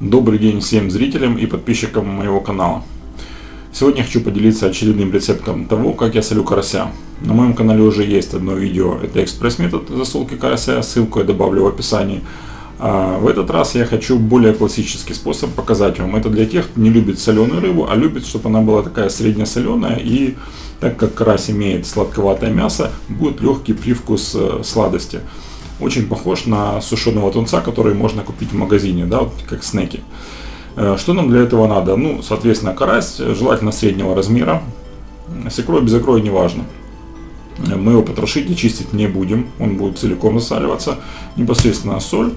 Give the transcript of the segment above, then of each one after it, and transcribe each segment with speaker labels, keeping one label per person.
Speaker 1: Добрый день всем зрителям и подписчикам моего канала. Сегодня хочу поделиться очередным рецептом того, как я солю карася. На моем канале уже есть одно видео, это экспресс-метод засолки карася, ссылку я добавлю в описании. А в этот раз я хочу более классический способ показать вам. Это для тех, кто не любит соленую рыбу, а любит, чтобы она была такая среднесоленая. И так как карась имеет сладковатое мясо, будет легкий привкус э, сладости очень похож на сушеного тунца, который можно купить в магазине, да, вот как снеки. Э, что нам для этого надо? Ну, соответственно, карась, желательно среднего размера. С икрой, без икрой, неважно. Мы его потрошить и чистить не будем, он будет целиком засаливаться. Непосредственно соль,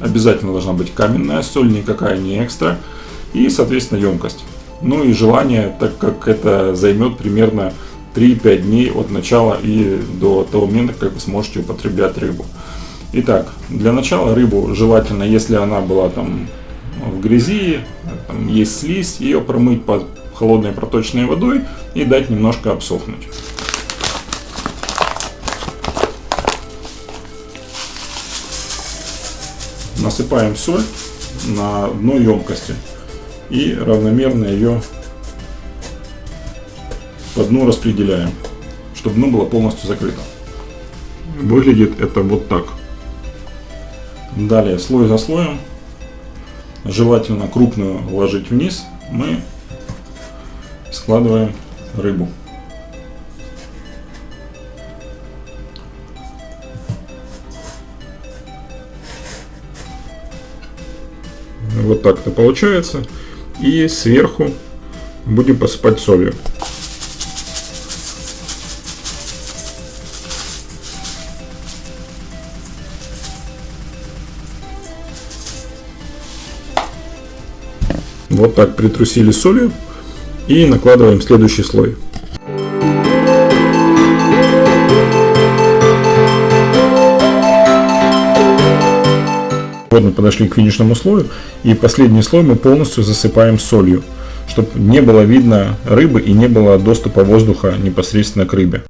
Speaker 1: обязательно должна быть каменная соль, никакая не экстра. И, соответственно, емкость. Ну и желание, так как это займет примерно 3-5 дней от начала и до того момента, как вы сможете употреблять рыбу. Итак, для начала рыбу желательно, если она была там в грязи, там есть слизь, ее промыть под холодной проточной водой и дать немножко обсохнуть. Насыпаем соль на дно емкости и равномерно ее по дну распределяем, чтобы дно было полностью закрыто. Выглядит это вот так. Далее слой за слоем, желательно крупную вложить вниз, мы складываем рыбу. Вот так это получается. И сверху будем посыпать солью. Вот так притрусили солью и накладываем следующий слой. Вот мы подошли к финишному слою и последний слой мы полностью засыпаем солью, чтобы не было видно рыбы и не было доступа воздуха непосредственно к рыбе.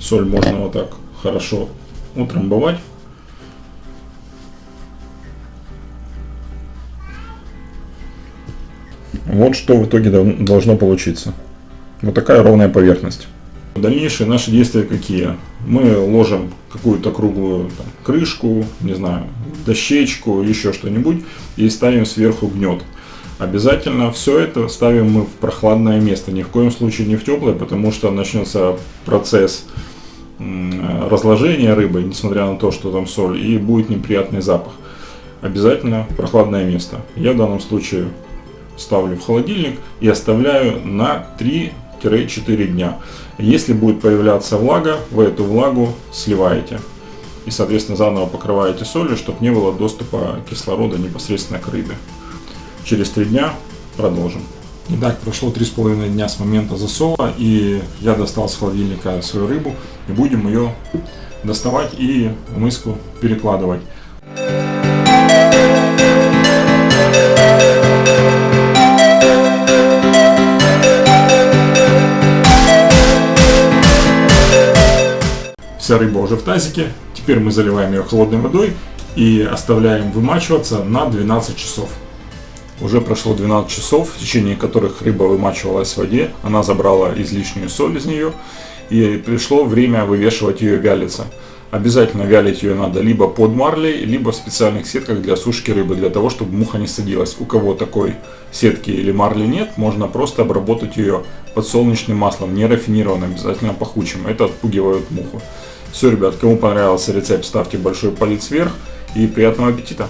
Speaker 1: Соль можно вот так хорошо утрамбовать. Вот что в итоге должно получиться. Вот такая ровная поверхность. Дальнейшие наши действия какие? Мы ложим какую-то круглую там, крышку, не знаю, дощечку, еще что-нибудь и ставим сверху гнет. Обязательно все это ставим мы в прохладное место, ни в коем случае не в теплое, потому что начнется процесс разложения рыбы, несмотря на то, что там соль, и будет неприятный запах. Обязательно прохладное место. Я в данном случае ставлю в холодильник и оставляю на 3-4 дня. Если будет появляться влага, вы эту влагу сливаете. И, соответственно, заново покрываете солью, чтобы не было доступа кислорода непосредственно к рыбе. Через 3 дня продолжим. Итак, прошло 3,5 дня с момента засола, и я достал с холодильника свою рыбу, и будем ее доставать и в миску перекладывать. Вся рыба уже в тазике. Теперь мы заливаем ее холодной водой и оставляем вымачиваться на 12 часов. Уже прошло 12 часов, в течение которых рыба вымачивалась в воде. Она забрала излишнюю соль из нее. И пришло время вывешивать ее вялиться. Обязательно вялить ее надо либо под марлей, либо в специальных сетках для сушки рыбы, для того, чтобы муха не садилась. У кого такой сетки или марли нет, можно просто обработать ее подсолнечным маслом, не рафинированным, обязательно пахучим. Это отпугивает муху. Все, ребят, кому понравился рецепт, ставьте большой палец вверх и приятного аппетита!